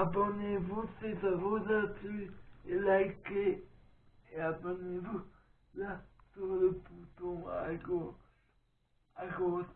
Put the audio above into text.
abonnez-vous si ça vous a plu et likez. Et abonnez-vous là sur le bouton à gauche à gauche.